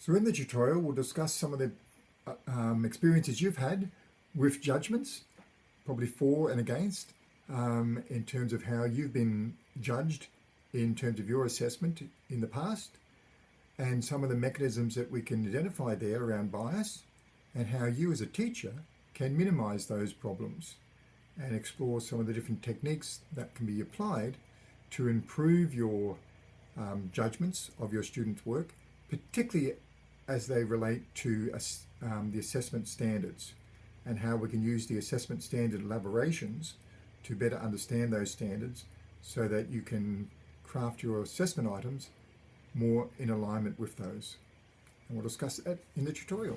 So in the tutorial, we'll discuss some of the uh, um, experiences you've had with judgments, probably for and against, um, in terms of how you've been judged in terms of your assessment in the past, and some of the mechanisms that we can identify there around bias, and how you as a teacher can minimize those problems and explore some of the different techniques that can be applied to improve your um, judgments of your students' work, particularly as they relate to um, the assessment standards and how we can use the assessment standard elaborations to better understand those standards so that you can craft your assessment items more in alignment with those. And we'll discuss that in the tutorial.